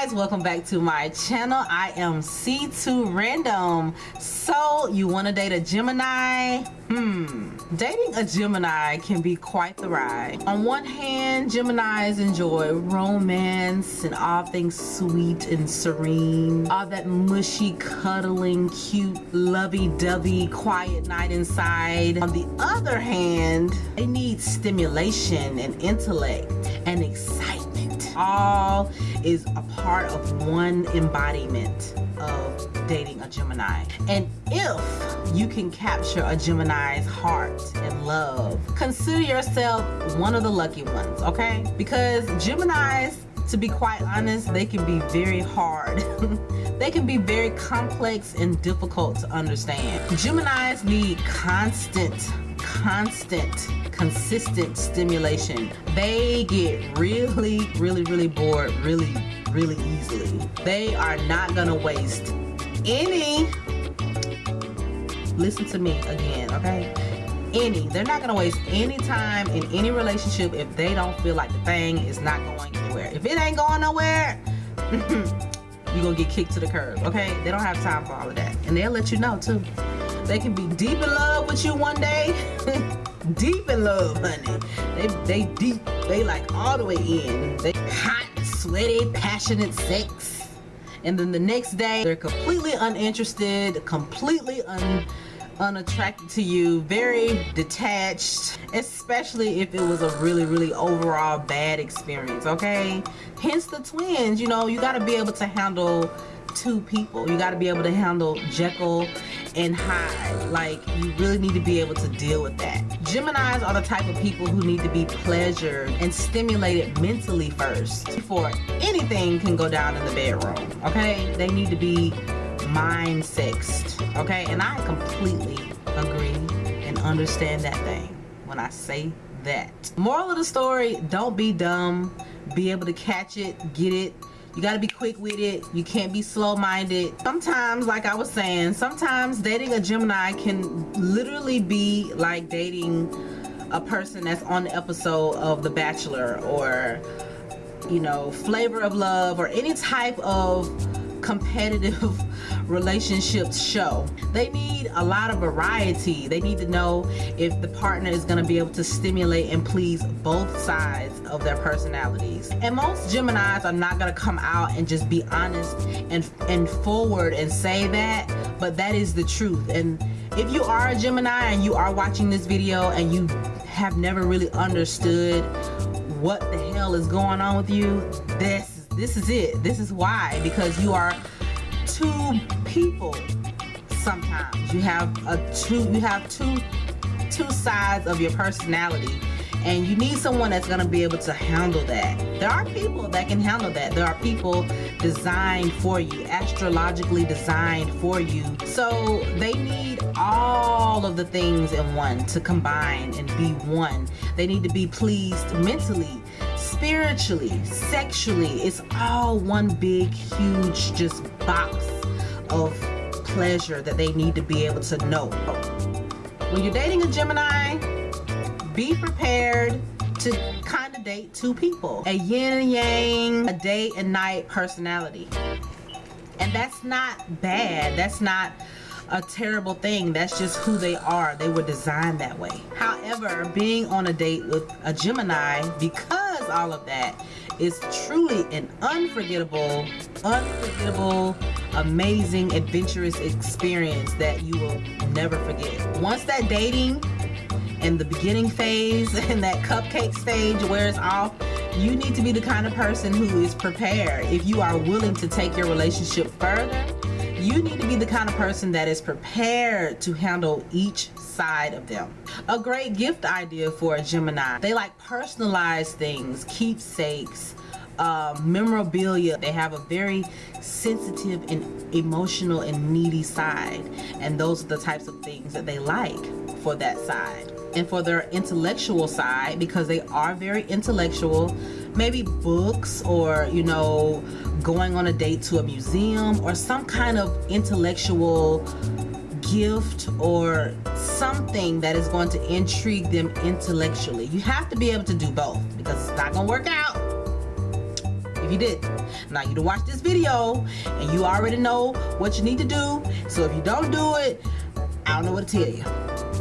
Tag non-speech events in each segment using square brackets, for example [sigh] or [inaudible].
guys welcome back to my channel. I am c2 random. So you want to date a gemini? Hmm dating a gemini can be quite the ride. On one hand geminis enjoy romance and all things sweet and serene. All that mushy cuddling cute lovey-dovey quiet night inside. On the other hand they need stimulation and intellect and excitement all is a part of one embodiment of dating a Gemini. And if you can capture a Gemini's heart and love, consider yourself one of the lucky ones, okay? Because Geminis, to be quite honest, they can be very hard. [laughs] they can be very complex and difficult to understand. Geminis need constant constant consistent stimulation. They get really really really bored really really easily. They are not gonna waste any. Listen to me again okay? Any. They're not gonna waste any time in any relationship if they don't feel like the thing is not going anywhere. If it ain't going nowhere [laughs] you're gonna get kicked to the curb okay? They don't have time for all of that. And they'll let you know too they can be deep in love with you one day. [laughs] deep in love, honey. They, they deep. They like all the way in. They hot, sweaty, passionate sex. And then the next day, they're completely uninterested, completely un unattracted to you, very detached, especially if it was a really, really overall bad experience, okay? Hence the twins, you know, you got to be able to handle two people. You got to be able to handle Jekyll and Hyde. Like, you really need to be able to deal with that. Geminis are the type of people who need to be pleasured and stimulated mentally first before anything can go down in the bedroom, okay? They need to be mind sexed, okay? And I completely agree and understand that thing when I say that. Moral of the story, don't be dumb. Be able to catch it, get it, you got to be quick with it. You can't be slow-minded. Sometimes like i was saying sometimes dating a gemini can literally be like dating a person that's on the episode of the bachelor or you know flavor of love or any type of competitive relationships show. They need a lot of variety. They need to know if the partner is going to be able to stimulate and please both sides of their personalities. And most Geminis are not going to come out and just be honest and, and forward and say that, but that is the truth. And if you are a Gemini and you are watching this video and you have never really understood what the hell is going on with you, this this is it this is why because you are two people sometimes. You have a two you have two two sides of your personality and you need someone that's going to be able to handle that. There are people that can handle that. There are people designed for you astrologically designed for you. So they need all of the things in one to combine and be one. They need to be pleased mentally spiritually, sexually. It's all one big, huge, just box of pleasure that they need to be able to know. When you're dating a Gemini, be prepared to kind of date two people. A yin and yang, a day and night personality. And that's not bad. That's not a terrible thing. That's just who they are. They were designed that way. However, being on a date with a Gemini, because all of that, is truly an unforgettable, unforgettable, amazing, adventurous experience that you will never forget. Once that dating and the beginning phase [laughs] and that cupcake stage wears off, you need to be the kind of person who is prepared. If you are willing to take your relationship further, you need to be the kind of person that is prepared to handle each side of them. A great gift idea for a Gemini. They like personalized things, keepsakes, uh, memorabilia. They have a very sensitive and emotional and needy side. And those are the types of things that they like for that side. And for their intellectual side, because they are very intellectual, maybe books or, you know, going on a date to a museum or some kind of intellectual gift or something that is going to intrigue them intellectually. You have to be able to do both because it's not to work out if you did. Now you to watch this video and you already know what you need to do. So if you don't do it, I don't know what to tell you.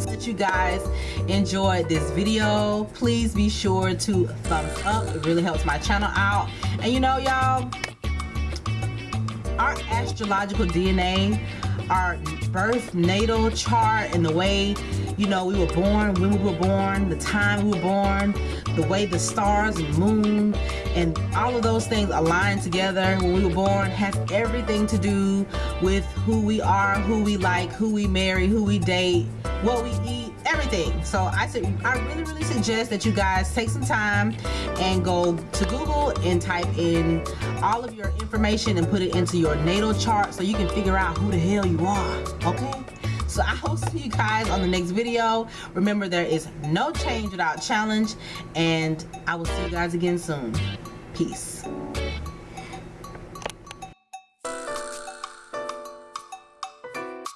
That you guys enjoyed this video. Please be sure to thumbs up. It really helps my channel out. And you know, y'all, our astrological DNA, our birth natal chart, and the way you know we were born, when we were born, the time we were born, the way the stars and moon and all of those things align together when we were born has everything to do with who we are, who we like, who we marry, who we date, what we eat, everything. So I I really, really suggest that you guys take some time and go to Google and type in all of your information and put it into your natal chart so you can figure out who the hell you are. Okay? So I will see you guys on the next video. Remember, there is no change without challenge. And I will see you guys again soon. Peace.